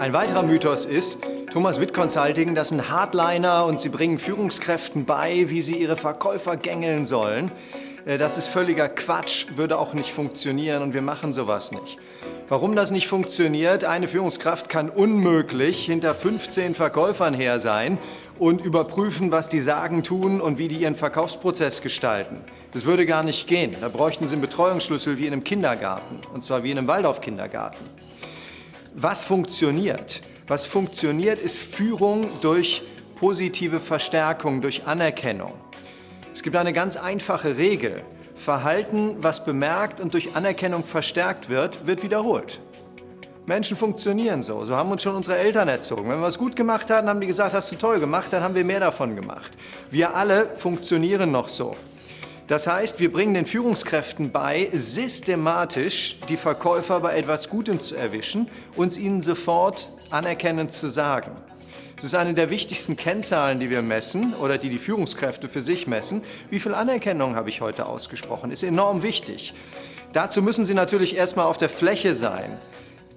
Ein weiterer Mythos ist, Thomas Witt Consulting, das sind Hardliner und sie bringen Führungskräften bei, wie sie ihre Verkäufer gängeln sollen. Äh, das ist völliger Quatsch, würde auch nicht funktionieren und wir machen sowas nicht. Warum das nicht funktioniert? Eine Führungskraft kann unmöglich hinter 15 Verkäufern her sein und überprüfen, was die sagen, tun und wie die ihren Verkaufsprozess gestalten. Das würde gar nicht gehen. Da bräuchten sie einen Betreuungsschlüssel wie in einem Kindergarten, und zwar wie in einem Waldorf-Kindergarten. Was funktioniert? Was funktioniert, ist Führung durch positive Verstärkung, durch Anerkennung. Es gibt eine ganz einfache Regel. Verhalten, was bemerkt und durch Anerkennung verstärkt wird, wird wiederholt. Menschen funktionieren so. So haben uns schon unsere Eltern erzogen. Wenn wir es gut gemacht haben, haben die gesagt, hast du toll gemacht, dann haben wir mehr davon gemacht. Wir alle funktionieren noch so. Das heißt, wir bringen den Führungskräften bei, systematisch die Verkäufer bei etwas Gutem zu erwischen, uns ihnen sofort anerkennend zu sagen. Das ist eine der wichtigsten Kennzahlen, die wir messen oder die die Führungskräfte für sich messen. Wie viel Anerkennung habe ich heute ausgesprochen? Ist enorm wichtig. Dazu müssen Sie natürlich erstmal auf der Fläche sein.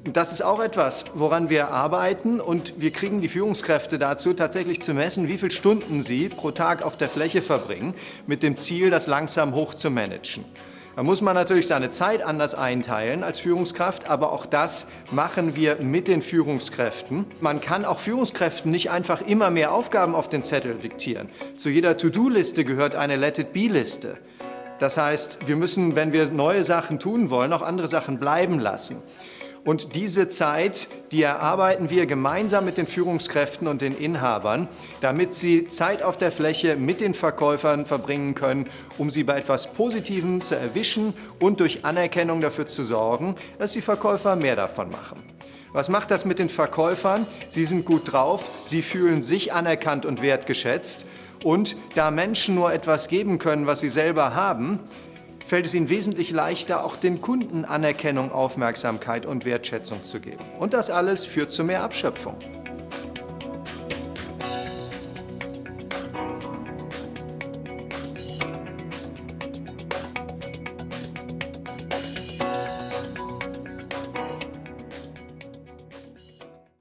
Das ist auch etwas, woran wir arbeiten und wir kriegen die Führungskräfte dazu, tatsächlich zu messen, wie viele Stunden sie pro Tag auf der Fläche verbringen, mit dem Ziel, das langsam hoch zu managen. Da muss man natürlich seine Zeit anders einteilen als Führungskraft, aber auch das machen wir mit den Führungskräften. Man kann auch Führungskräften nicht einfach immer mehr Aufgaben auf den Zettel diktieren. Zu jeder To-Do-Liste gehört eine Let-it-be-Liste. Das heißt, wir müssen, wenn wir neue Sachen tun wollen, auch andere Sachen bleiben lassen. Und diese Zeit, die erarbeiten wir gemeinsam mit den Führungskräften und den Inhabern, damit sie Zeit auf der Fläche mit den Verkäufern verbringen können, um sie bei etwas Positivem zu erwischen und durch Anerkennung dafür zu sorgen, dass die Verkäufer mehr davon machen. Was macht das mit den Verkäufern? Sie sind gut drauf, sie fühlen sich anerkannt und wertgeschätzt. Und da Menschen nur etwas geben können, was sie selber haben, fällt es ihnen wesentlich leichter, auch den Kunden Anerkennung, Aufmerksamkeit und Wertschätzung zu geben. Und das alles führt zu mehr Abschöpfung.